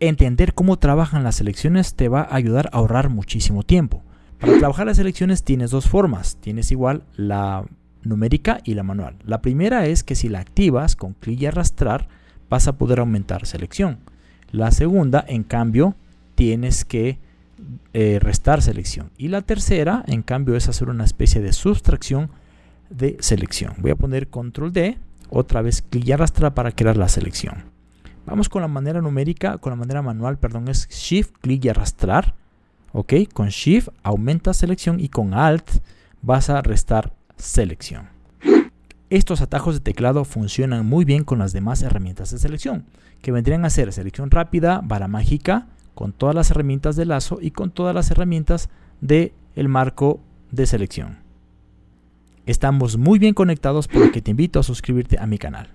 Entender cómo trabajan las selecciones te va a ayudar a ahorrar muchísimo tiempo. Para trabajar las selecciones tienes dos formas. Tienes igual la numérica y la manual. La primera es que si la activas con clic y arrastrar vas a poder aumentar selección. La segunda, en cambio, tienes que eh, restar selección. Y la tercera, en cambio, es hacer una especie de sustracción de selección. Voy a poner control D, otra vez clic y arrastrar para crear la selección. Vamos con la manera numérica, con la manera manual, perdón, es Shift, clic y arrastrar. Ok, con Shift aumenta selección y con Alt vas a restar selección. Estos atajos de teclado funcionan muy bien con las demás herramientas de selección, que vendrían a ser selección rápida, vara mágica, con todas las herramientas de lazo y con todas las herramientas del el marco de selección. Estamos muy bien conectados por lo que te invito a suscribirte a mi canal.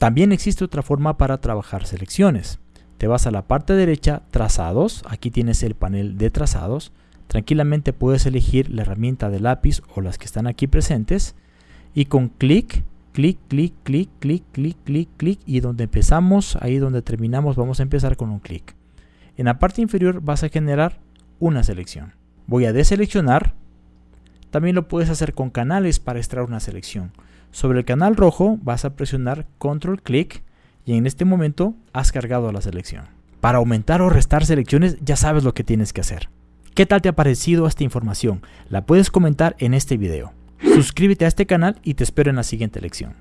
También existe otra forma para trabajar selecciones. Te vas a la parte derecha, trazados, aquí tienes el panel de trazados. Tranquilamente puedes elegir la herramienta de lápiz o las que están aquí presentes y con clic, clic, clic, clic, clic, clic, clic, clic y donde empezamos, ahí donde terminamos, vamos a empezar con un clic. En la parte inferior vas a generar una selección. Voy a deseleccionar. También lo puedes hacer con canales para extraer una selección. Sobre el canal rojo vas a presionar control clic y en este momento has cargado la selección. Para aumentar o restar selecciones ya sabes lo que tienes que hacer. ¿Qué tal te ha parecido esta información? La puedes comentar en este video. Suscríbete a este canal y te espero en la siguiente lección.